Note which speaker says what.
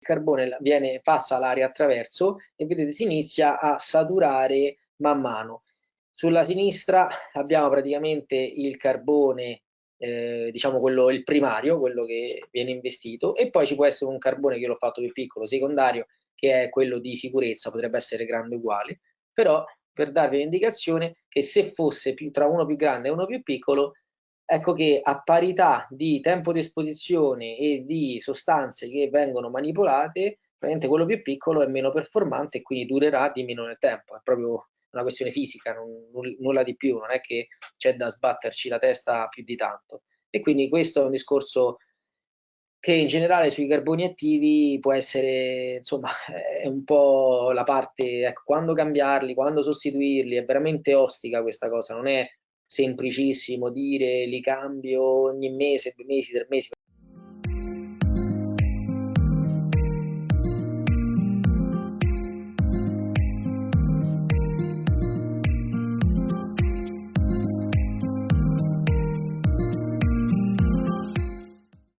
Speaker 1: carbone viene, passa l'aria attraverso e vedete si inizia a saturare man mano. Sulla sinistra abbiamo praticamente il carbone, eh, diciamo quello il primario, quello che viene investito, e poi ci può essere un carbone che l'ho fatto più piccolo, secondario, che è quello di sicurezza, potrebbe essere grande uguale, però per darvi un'indicazione che se fosse più, tra uno più grande e uno più piccolo, ecco che a parità di tempo di esposizione e di sostanze che vengono manipolate, praticamente quello più piccolo è meno performante e quindi durerà di meno nel tempo, è proprio una questione fisica, non, nulla di più, non è che c'è da sbatterci la testa più di tanto. E quindi questo è un discorso che in generale sui carboni attivi può essere, insomma, è un po' la parte, ecco, quando cambiarli, quando sostituirli, è veramente ostica questa cosa, non è semplicissimo dire li cambio ogni mese, due mesi, tre mesi,